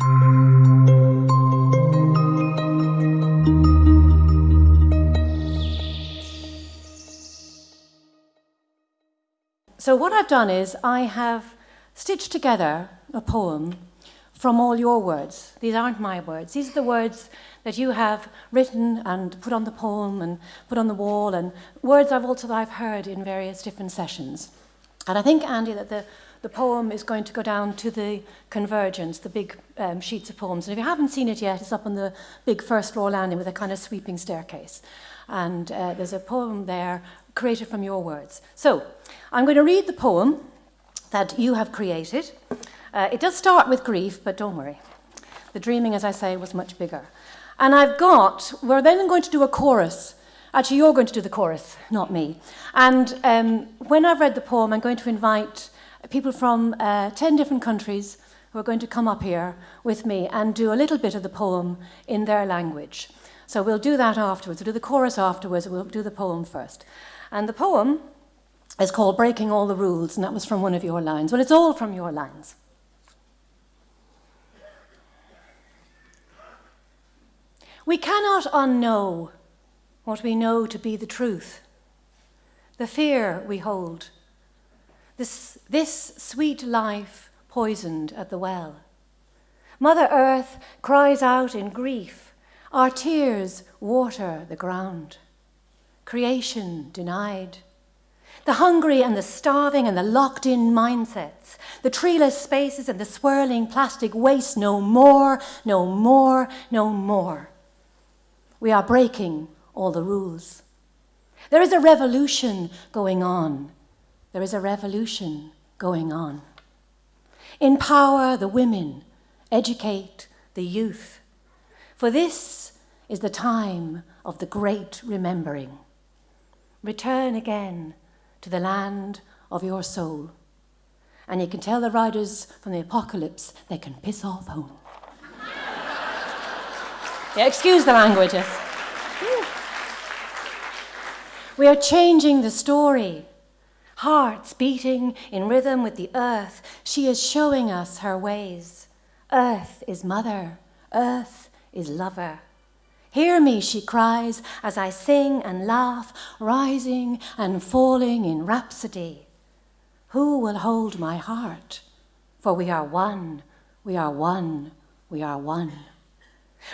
So what I've done is I have stitched together a poem from all your words. These aren't my words. These are the words that you have written and put on the poem and put on the wall and words I've also I've heard in various different sessions. And I think, Andy, that the, the poem is going to go down to the convergence, the big um, sheets of poems. And if you haven't seen it yet, it's up on the big first floor landing with a kind of sweeping staircase. And uh, there's a poem there created from your words. So I'm going to read the poem that you have created. Uh, it does start with grief, but don't worry. The dreaming, as I say, was much bigger. And I've got, we're then going to do a chorus. Actually, you're going to do the chorus, not me. And um, when I've read the poem, I'm going to invite people from uh, 10 different countries who are going to come up here with me and do a little bit of the poem in their language. So we'll do that afterwards. We'll do the chorus afterwards. We'll do the poem first. And the poem is called Breaking All the Rules, and that was from one of your lines. Well, it's all from your lines. We cannot unknow what we know to be the truth, the fear we hold, this, this sweet life poisoned at the well. Mother Earth cries out in grief, our tears water the ground creation denied. The hungry and the starving and the locked in mindsets, the treeless spaces and the swirling plastic waste, no more, no more, no more. We are breaking all the rules. There is a revolution going on. There is a revolution going on. Empower the women, educate the youth. For this is the time of the great remembering. Return again to the land of your soul. And you can tell the riders from the apocalypse they can piss off home. yeah, excuse the languages. We are changing the story. Hearts beating in rhythm with the earth. She is showing us her ways. Earth is mother. Earth is lover. Hear me, she cries, as I sing and laugh, rising and falling in rhapsody. Who will hold my heart? For we are one, we are one, we are one.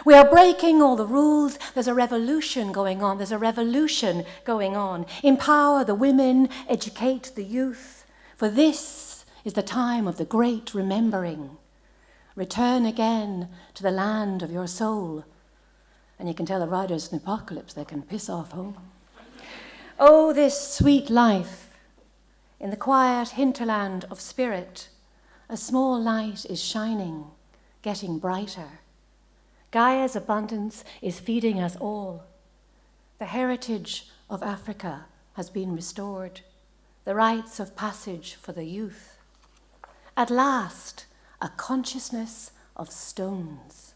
We are breaking all the rules. There's a revolution going on. There's a revolution going on. Empower the women, educate the youth. For this is the time of the great remembering. Return again to the land of your soul and you can tell the riders in the apocalypse they can piss off home. Oh, this sweet life in the quiet hinterland of spirit, a small light is shining, getting brighter. Gaia's abundance is feeding us all. The heritage of Africa has been restored, the rites of passage for the youth. At last, a consciousness of stones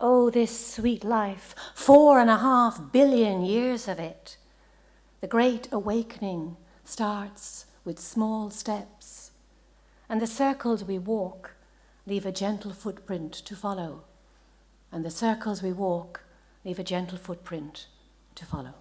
Oh, this sweet life, four and a half billion years of it. The great awakening starts with small steps, and the circles we walk leave a gentle footprint to follow, and the circles we walk leave a gentle footprint to follow.